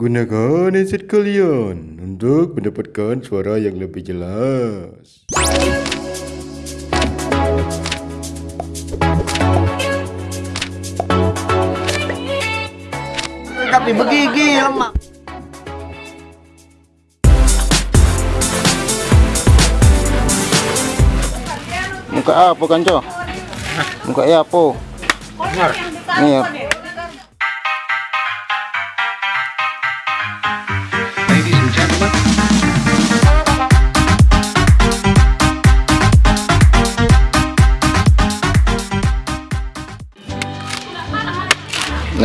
Gunakan headset kalian untuk mendapatkan suara yang lebih jelas. Tapi begigi lemak. Muka apa kanco? Muka ya apa? Iya.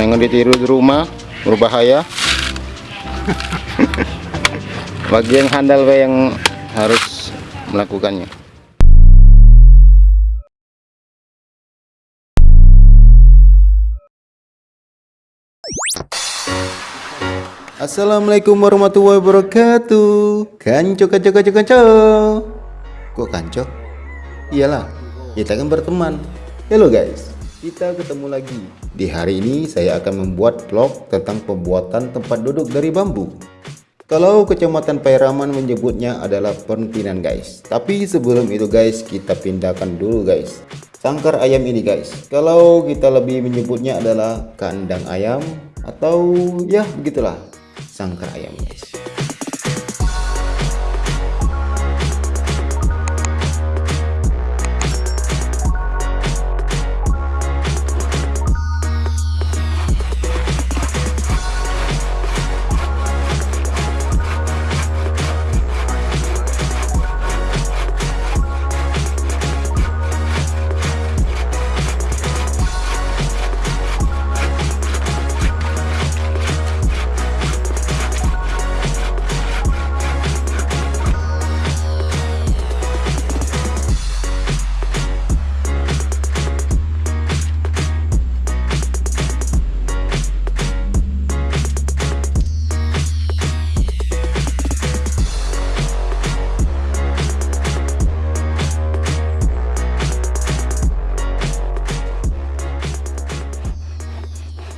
Jangan ditiru di rumah, berbahaya. Bagi yang handal we yang harus melakukannya. Assalamualaikum warahmatullahi wabarakatuh. Kanco, kanco, kanco, kanco. Kok kanco? Iyalah, kita kan berteman. Halo guys, kita ketemu lagi. Di hari ini saya akan membuat vlog tentang pembuatan tempat duduk dari bambu. Kalau kecamatan Pairaman menyebutnya adalah pentingan guys. Tapi sebelum itu guys, kita pindahkan dulu guys. Sangkar ayam ini guys. Kalau kita lebih menyebutnya adalah kandang ayam atau ya begitulah sangkar ayam guys.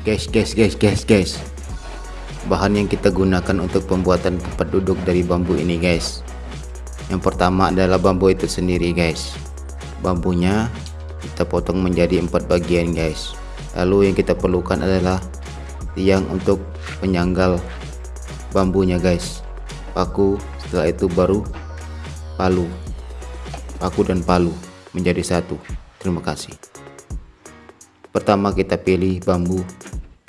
Guys guys guys guys guys. Bahan yang kita gunakan untuk pembuatan tempat duduk dari bambu ini guys. Yang pertama adalah bambu itu sendiri guys. Bambunya kita potong menjadi empat bagian guys. Lalu yang kita perlukan adalah tiang untuk penyanggal bambunya guys. Paku setelah itu baru palu. Paku dan palu menjadi satu. Terima kasih. Pertama kita pilih bambu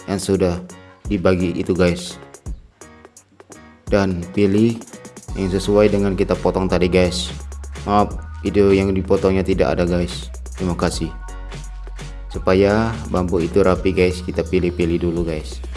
yang sudah dibagi itu guys. Dan pilih yang sesuai dengan kita potong tadi guys. Maaf video yang dipotongnya tidak ada guys. Terima kasih. Supaya bambu itu rapi guys kita pilih-pilih dulu guys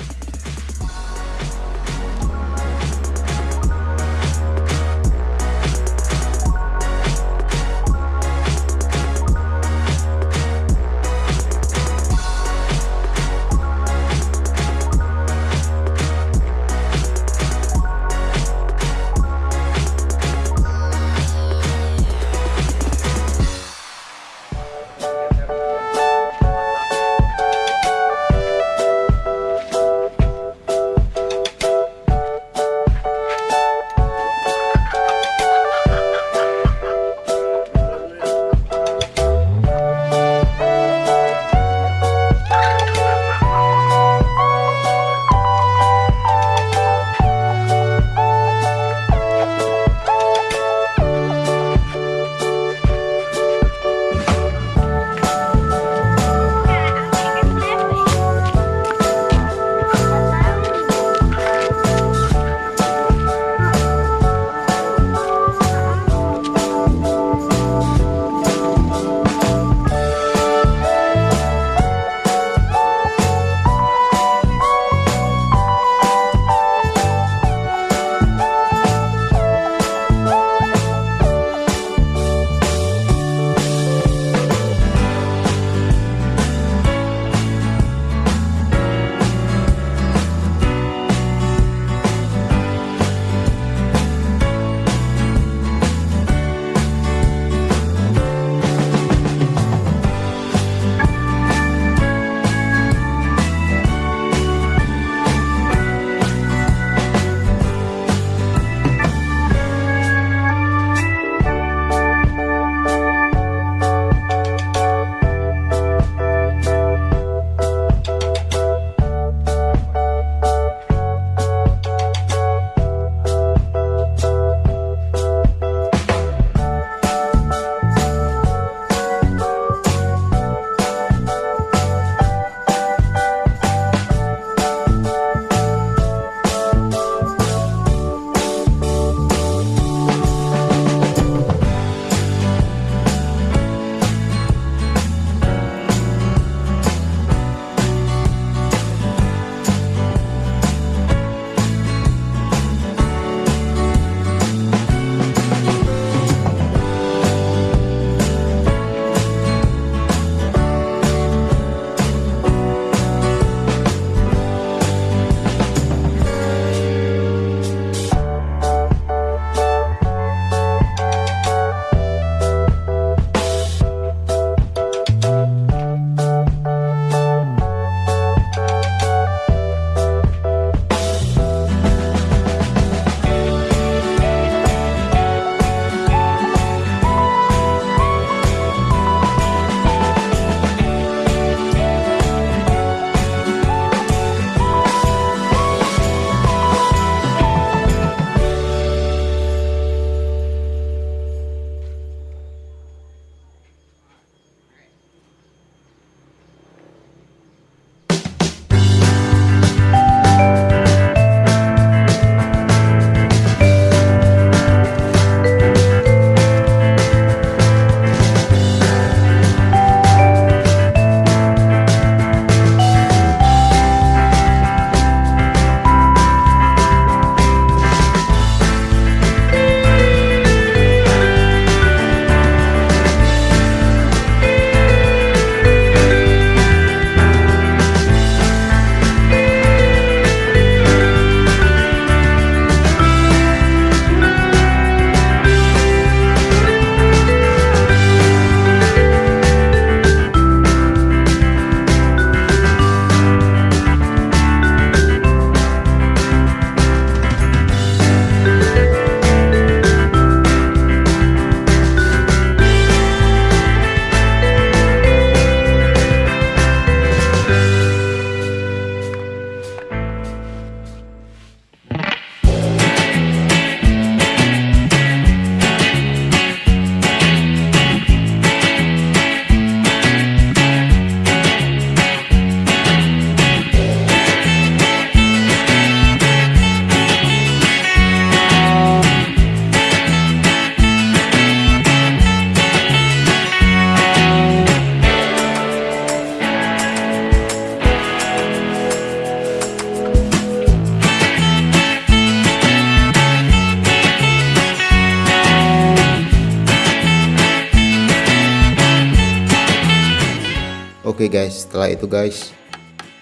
guys, setelah itu guys,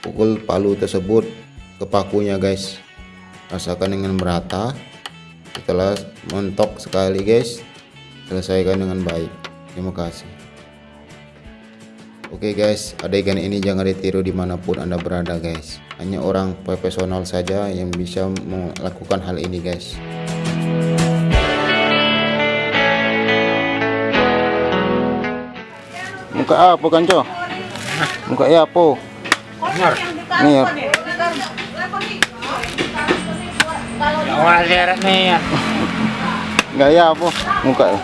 pukul palu tersebut ke pakunya guys. Rasakan dengan merata. Setelah mentok sekali guys, selesaikan dengan baik. Terima kasih. Oke guys, adegan ini jangan ditiru di mana pun anda berada guys. Hanya orang profesional saja yang bisa melakukan hal ini guys. Muka apa kanco? Muka ya apa? Nih ya. Gaya apa? Muka ya.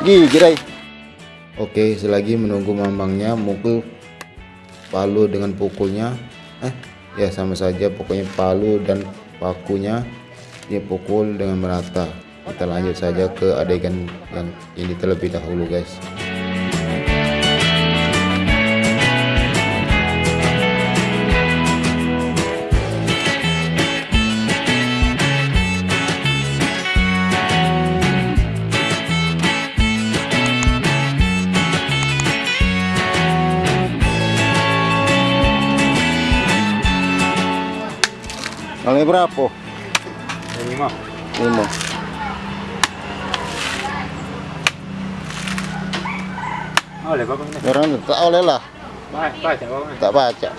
Gigi dai. Oke, selagi menunggu mamangnya mukul palu dengan pukulnya. Eh, ya sama saja pokoknya palu dan pakunya dia pukul dengan merata. Kita lanjut saja ke adegan yang ini terlebih dahulu, guys. Kali berapa? Lima. Lima. Oleh bapak ini. Orang tak oleh lah, Baik, baca bapak. tak baca.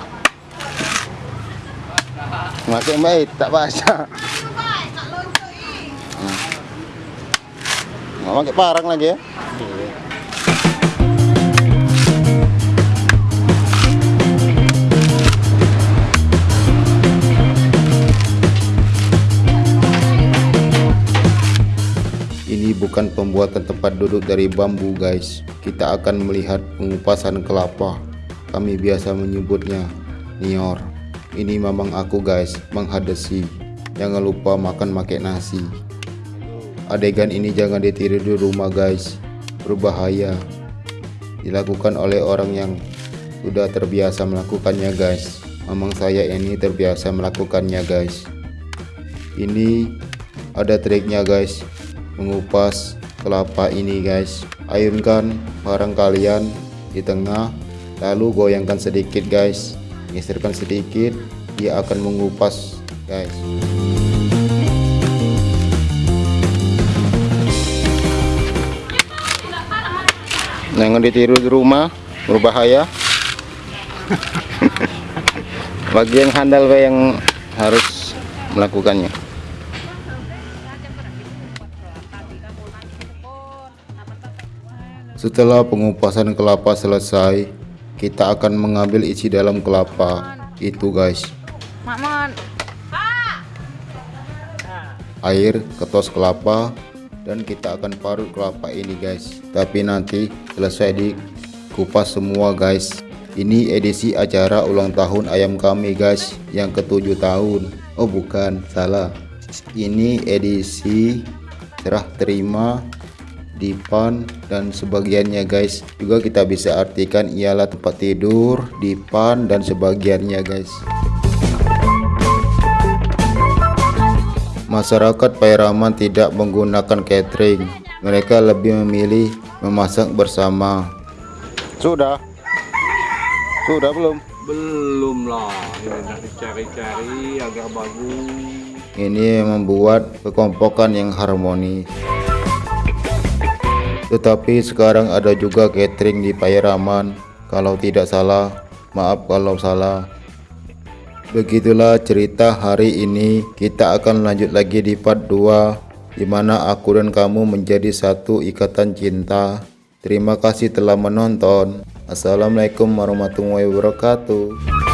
Makin baik tak baca. Nggak pakai parang lagi ya? Ini bukan pembuatan tempat duduk dari bambu, guys. Kita akan melihat pengupasan kelapa. Kami biasa menyebutnya nior. Ini mamang aku, guys, menghadasi. Jangan lupa makan pakai nasi. Adegan ini jangan ditiru di rumah, guys. Berbahaya. Dilakukan oleh orang yang sudah terbiasa melakukannya, guys. Mamang saya ini terbiasa melakukannya, guys. Ini ada triknya, guys mengupas kelapa ini guys ayunkan barang kalian di tengah lalu goyangkan sedikit guys geserkan sedikit dia akan mengupas guys Jangan ditiru di rumah, berbahaya. Bagi yang handal yang harus melakukannya. Setelah pengupasan kelapa selesai kita akan mengambil isi dalam kelapa. Itu guys. Air ketos kelapa dan kita akan parut kelapa ini guys. Tapi nanti selesai dikupas semua guys. Ini edisi acara ulang tahun ayam kami guys yang ketujuh tahun. Oh bukan salah. Ini edisi serah terima dipan dan sebagiannya guys juga kita bisa artikan ialah tempat tidur dipan dan sebagiannya guys Masyarakat Pairaman tidak menggunakan catering. Mereka lebih memilih memasak bersama. Sudah. Sudah belum? Belum lah. Ini dicari-cari agar bagus. Ini membuat kekompokan yang harmonis. Tetapi sekarang ada juga catering di Pairaman. Kalau tidak salah, maaf kalau salah. Begitulah cerita hari ini. Kita akan lanjut lagi di part 2 di mana aku dan kamu menjadi satu ikatan cinta. Terima kasih telah menonton. Assalamualaikum warahmatullahi wabarakatuh.